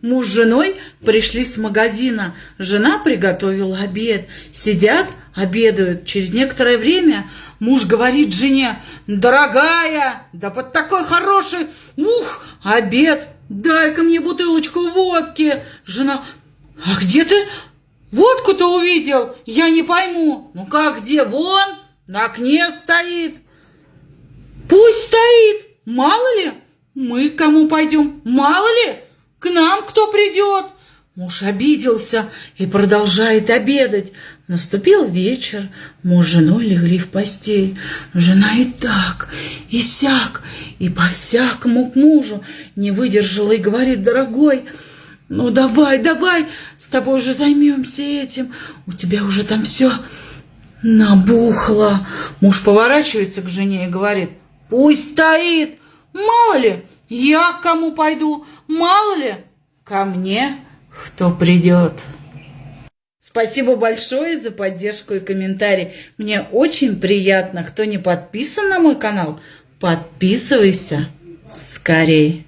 Муж с женой пришли с магазина. Жена приготовила обед. Сидят, обедают. Через некоторое время муж говорит жене, «Дорогая, да под такой хороший, ух, обед, дай-ка мне бутылочку водки». Жена, «А где ты водку-то увидел? Я не пойму». «Ну как где? Вон, на окне стоит». «Пусть стоит, мало ли, мы к кому пойдем, мало ли». К нам кто придет? Муж обиделся и продолжает обедать. Наступил вечер, муж с женой легли в постель. Жена и так, и сяк, и по-всякому к мужу не выдержала и говорит, дорогой, ну давай, давай, с тобой уже займемся этим. У тебя уже там все набухло. Муж поворачивается к жене и говорит, пусть стоит, мало ли, я к кому пойду, мало ли, ко мне кто придет. Спасибо большое за поддержку и комментарий. Мне очень приятно. Кто не подписан на мой канал, подписывайся скорей.